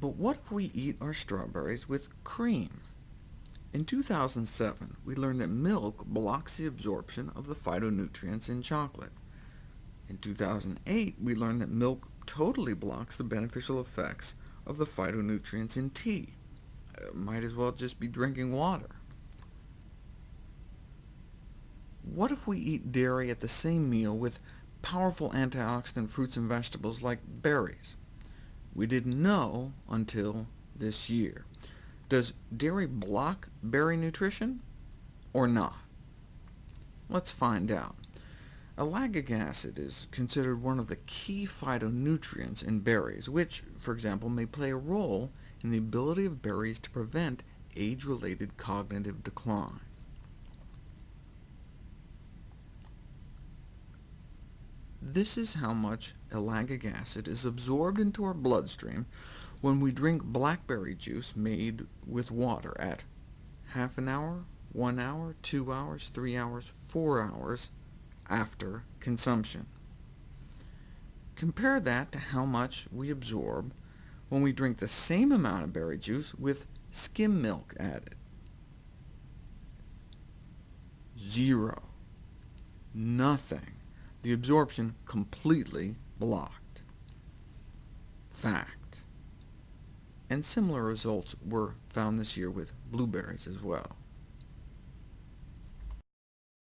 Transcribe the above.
But what if we eat our strawberries with cream? In 2007, we learned that milk blocks the absorption of the phytonutrients in chocolate. In 2008, we learned that milk totally blocks the beneficial effects of the phytonutrients in tea. Uh, might as well just be drinking water. What if we eat dairy at the same meal with powerful antioxidant fruits and vegetables like berries? We didn't know until this year. Does dairy block berry nutrition, or not? Let's find out. Ellagic acid is considered one of the key phytonutrients in berries, which, for example, may play a role in the ability of berries to prevent age-related cognitive decline. This is how much ellagic acid is absorbed into our bloodstream when we drink blackberry juice made with water at half an hour, one hour, two hours, three hours, four hours after consumption. Compare that to how much we absorb when we drink the same amount of berry juice with skim milk added. Zero. Nothing the absorption completely blocked. Fact. And similar results were found this year with blueberries as well.